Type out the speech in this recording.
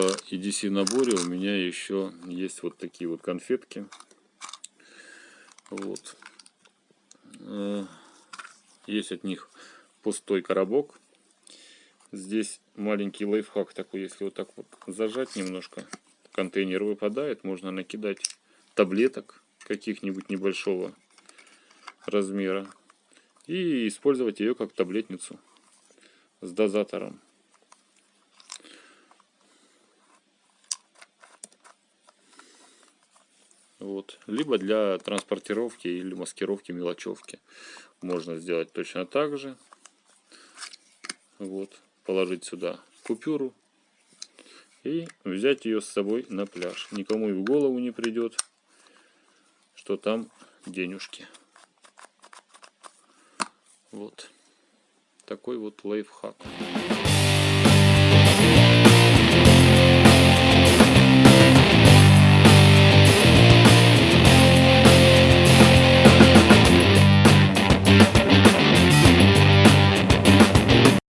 EDC наборе у меня еще есть вот такие вот конфетки. Вот. Э, есть от них пустой коробок. Здесь маленький лайфхак такой, если вот так вот зажать немножко, контейнер выпадает, можно накидать таблеток каких-нибудь небольшого размера и использовать ее как таблетницу с дозатором. Вот. Либо для транспортировки или маскировки мелочевки. Можно сделать точно так же. Вот. Положить сюда купюру и взять ее с собой на пляж. Никому и в голову не придет, что там денежки. Вот такой вот лайфхак.